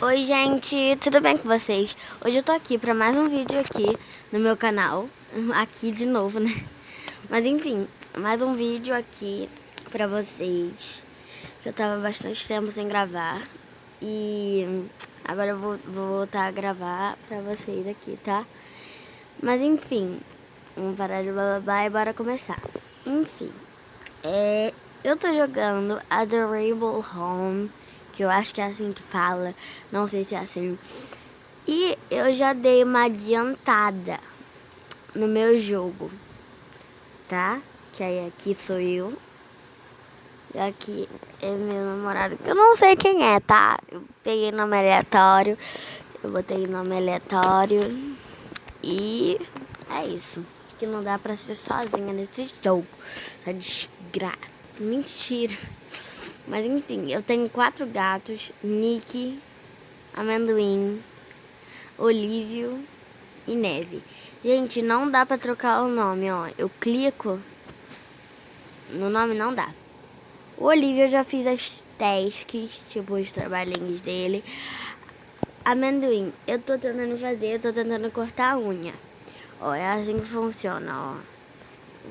Oi gente, tudo bem com vocês? Hoje eu tô aqui pra mais um vídeo aqui no meu canal Aqui de novo, né? Mas enfim, mais um vídeo aqui pra vocês Que eu tava bastante tempo sem gravar E agora eu vou, vou voltar a gravar pra vocês aqui, tá? Mas enfim, vamos parar de bababá e bora começar Enfim, é, eu tô jogando Adorable Home que eu acho que é assim que fala, não sei se é assim. E eu já dei uma adiantada no meu jogo, tá? Que aí aqui sou eu. E aqui é meu namorado, que eu não sei quem é, tá? Eu peguei nome aleatório, eu botei nome aleatório e é isso. Que não dá pra ser sozinha nesse jogo. Essa desgraça. Mentira. Mas enfim, eu tenho quatro gatos, Nick, Amendoim, Olívio e Neve. Gente, não dá pra trocar o nome, ó. Eu clico, no nome não dá. O Olívio eu já fiz as tasks, tipo os trabalhinhos dele. Amendoim, eu tô tentando fazer, eu tô tentando cortar a unha. Ó, é assim que funciona, ó.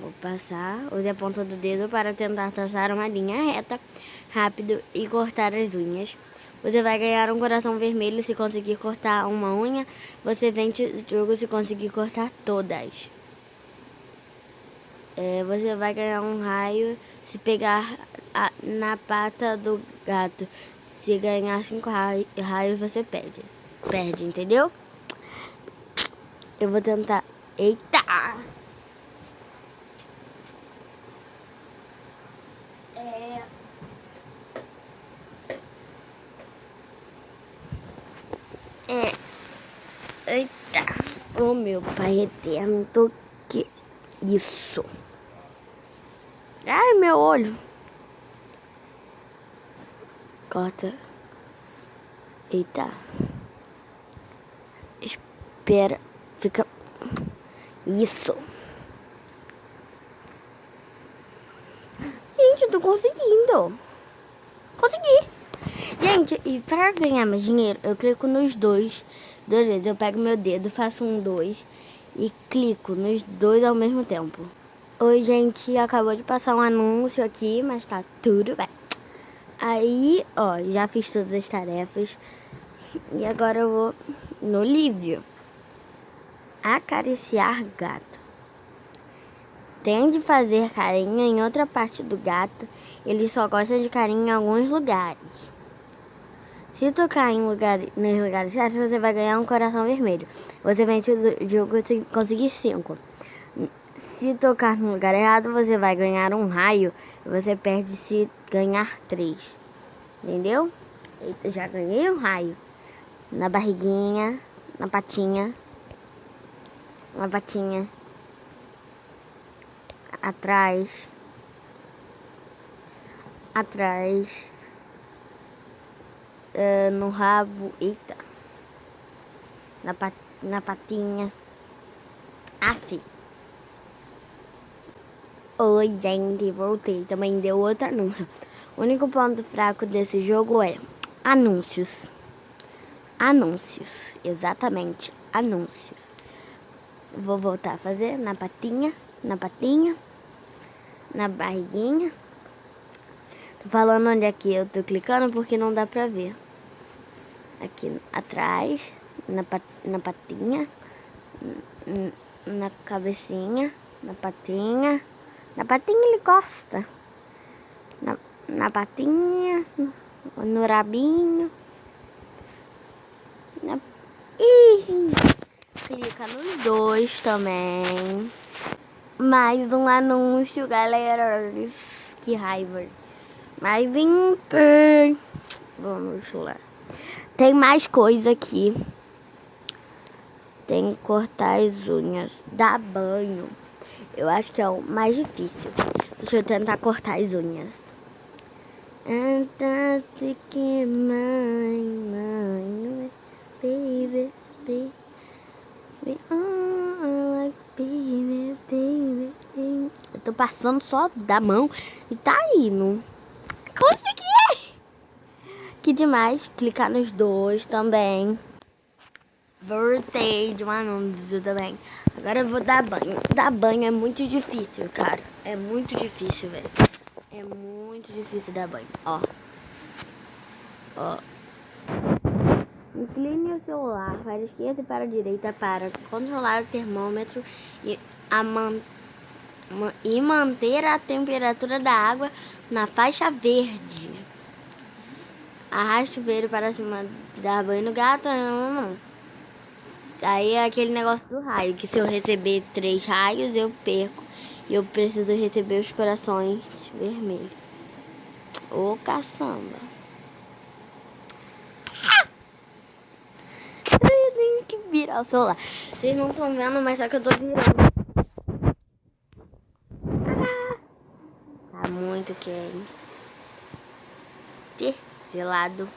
Vou passar, use a ponta do dedo para tentar traçar uma linha reta, rápido e cortar as unhas. Você vai ganhar um coração vermelho se conseguir cortar uma unha. Você vence o jogo se conseguir cortar todas. É, você vai ganhar um raio se pegar a, na pata do gato. Se ganhar cinco raios, você perde. Perde, entendeu? Eu vou tentar... Eita! É. Eita. O oh, meu pai eterno, que. Isso. Ai, meu olho. Corta. Eita. Espera. Fica. Isso. Gente, eu tô conseguindo. Consegui. Gente, e para ganhar mais dinheiro, eu clico nos dois, duas vezes. Eu pego meu dedo, faço um dois e clico nos dois ao mesmo tempo. Oi, gente, acabou de passar um anúncio aqui, mas tá tudo bem. Aí, ó, já fiz todas as tarefas e agora eu vou no livro. Acariciar gato. Tem de fazer carinho em outra parte do gato, eles só gostam de carinho em alguns lugares. Se tocar em lugar, nos lugares certos, você vai ganhar um coração vermelho. Você vence o jogo se conseguir cinco. Se tocar no lugar errado, você vai ganhar um raio. Você perde se ganhar três. Entendeu? Eita, já ganhei um raio. Na barriguinha, na patinha. Na patinha. Atrás. Atrás uh, no rabo, eita, na, pat, na patinha. Assim. Oi, gente, voltei. Também deu outro anúncio. O único ponto fraco desse jogo é anúncios. Anúncios, exatamente, anúncios. Vou voltar a fazer na patinha, na patinha, na barriguinha. Tô falando onde aqui eu tô clicando porque não dá pra ver aqui atrás, na, na patinha, na cabecinha, na patinha. Na patinha ele gosta. Na, na patinha, no, no rabinho. Na, ih, clica nos dois também. Mais um anúncio, galera. Que raiva. Mais um. Vamos lá. Tem mais coisa aqui. Tem que cortar as unhas. Dar banho. Eu acho que é o mais difícil. Deixa eu tentar cortar as unhas. Fantastic mãe, mãe, baby, baby, like baby, baby, baby. Eu tô passando só da mão e tá indo. Consegui! Que demais, clicar nos dois também. Voltei de um anúncio também. Agora eu vou dar banho. Dar banho é muito difícil, cara. É muito difícil, velho. É muito difícil dar banho. Ó. Ó. Incline o celular para a esquerda e para a direita para controlar o termômetro e, a man e manter a temperatura da água na faixa verde. Arraste o chuveiro para cima, dar banho no gato. Não, não, não. Aí é aquele negócio do raio, que se eu receber três raios, eu perco. E eu preciso receber os corações vermelhos. Ô caçamba. Eu tenho que virar o celular. Vocês não estão vendo, mas só que eu tô virando. Tá muito quente. Gelado.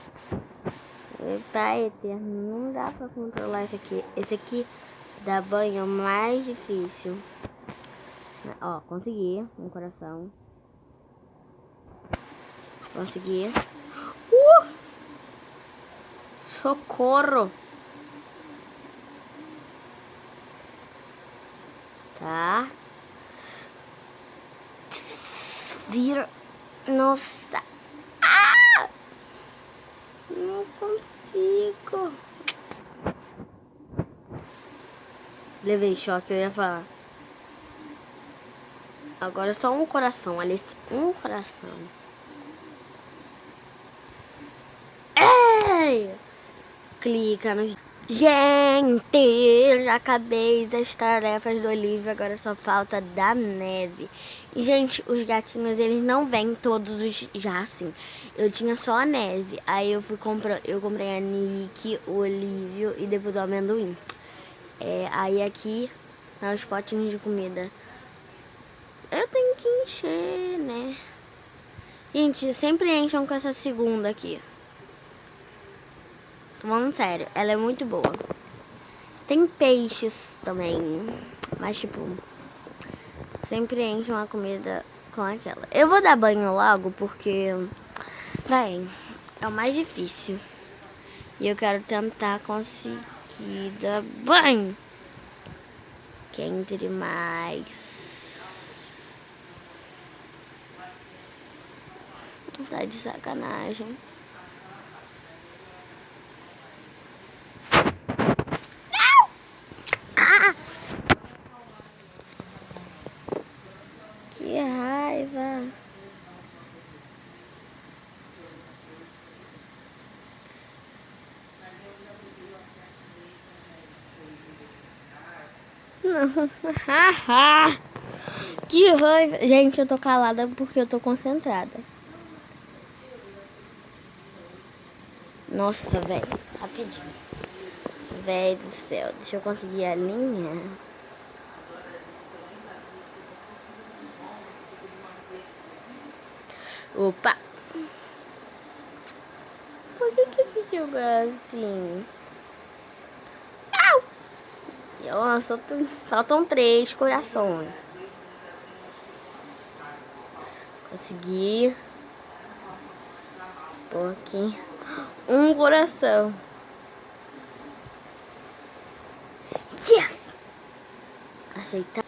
Eita, eterno. Não dá pra controlar esse aqui. Esse aqui da banho mais difícil. Ó, consegui. Um coração. Consegui. Uh! Socorro! Tá. Vira. Nossa. Não consigo. Levei choque, eu ia falar. Agora só um coração, ali. Um coração. Ei! Clica nos Gente, já acabei das tarefas do Olivia, agora só falta da neve. E, gente, os gatinhos, eles não vêm todos os já assim. Eu tinha só a neve, aí eu fui comprar, eu comprei a Nick, o Olívio e depois o amendoim. É, aí aqui, tá os potinhos de comida. Eu tenho que encher, né? Gente, sempre enchem com essa segunda aqui. Falando sério, ela é muito boa. Tem peixes também, mas tipo, sempre enche uma comida com aquela. Eu vou dar banho logo porque, véi, é o mais difícil. E eu quero tentar conseguir dar banho. Quente demais. Tá de sacanagem. que raiva. Gente, eu tô calada porque eu tô concentrada. Nossa, velho. Rapidinho. Velho do céu. Deixa eu conseguir a linha. Opa. Por que que esse jogo é assim? Nossa, faltam três corações. Consegui. Pôr aqui. Um coração. Yes! Aceitar.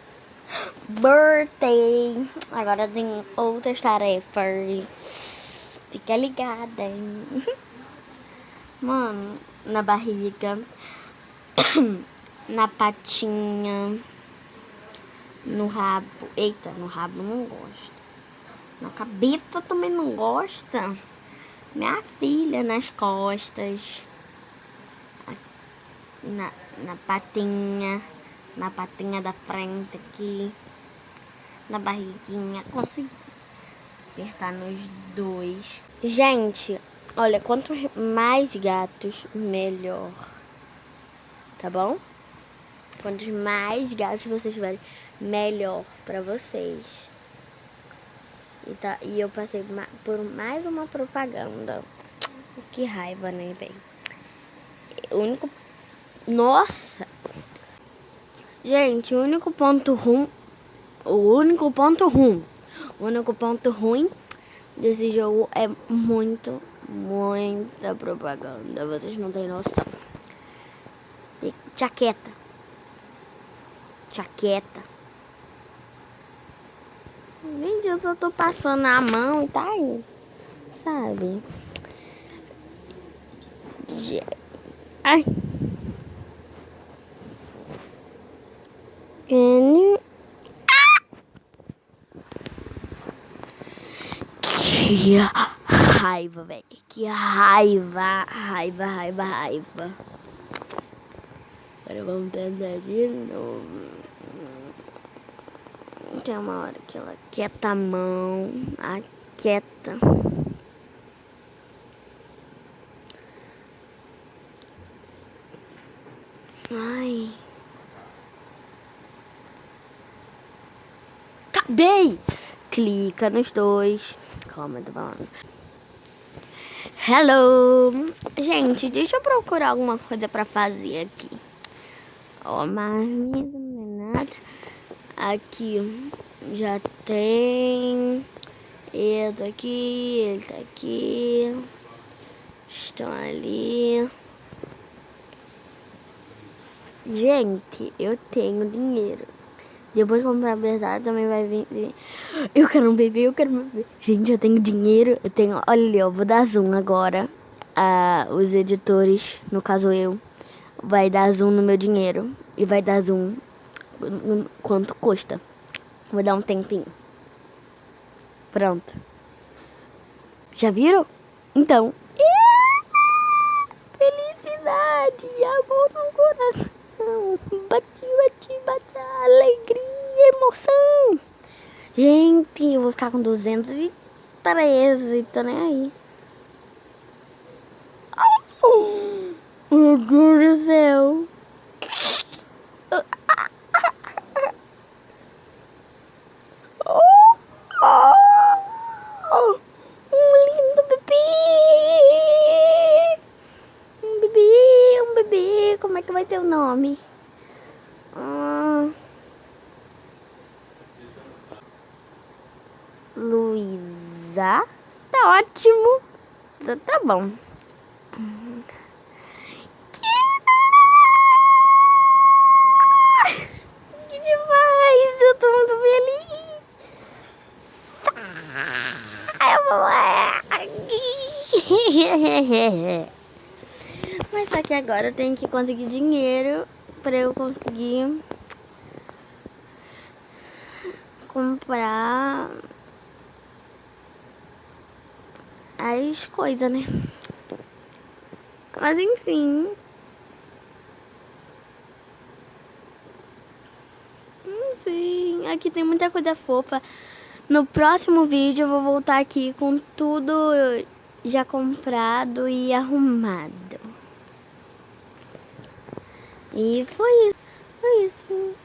Birthday. Agora tem outras tarefas. Fica ligada, hein? Mano, na barriga. na patinha, no rabo. Eita, no rabo não gosta. Na cabeça também não gosta. Minha filha, nas costas. Na, na patinha. Na patinha da frente aqui. Na barriguinha. Consegui apertar nos dois. Gente, olha, quanto mais gatos, melhor. Tá bom? Quantos mais gatos vocês tiverem, melhor pra vocês. E, tá, e eu passei por mais uma propaganda. Que raiva, né, bem? O único... Nossa! Gente, o único ponto ruim... O único ponto ruim... O único ponto ruim desse jogo é muito, Muita propaganda, vocês não têm noção. E jaqueta. Jaqueta. Gente, eu só tô passando a mão e tá aí. Sabe? Ai. Que raiva, velho. Que raiva, raiva, raiva, raiva. Agora vamos tentar de novo. Tem uma hora que ela quieta a mão, aquieta. Ai. Acabei! Clica nos dois. Calma, eu tô falando. Hello! Gente, deixa eu procurar alguma coisa pra fazer aqui. Ó, oh, marmita. Aqui já tem. Ele tá aqui, ele tá aqui. Estão ali. Gente, eu tenho dinheiro. Depois de comprar a verdade também vai vir. Eu quero um bebê, eu quero um bebê. Gente, eu tenho dinheiro. Eu tenho. Olha ali, eu vou dar zoom agora. Ah, os editores, no caso eu, vai dar zoom no meu dinheiro. E vai dar zoom quanto custa. Vou dar um tempinho. Pronto. Já viram? Então. Felicidade, amor no coração. Bati, bati, bati. Alegria, emoção. Gente, eu vou ficar com 213, tô nem aí. Meu Deus do céu. nome. Hum... Luísa. Tá ótimo. Que demais! Eu tô muito feliz. Mas só que agora eu tenho que conseguir dinheiro para eu conseguir comprar as coisas, né? Mas enfim. Enfim, aqui tem muita coisa fofa. No próximo vídeo eu vou voltar aqui com tudo já comprado e arrumado. E foi isso. Foi isso.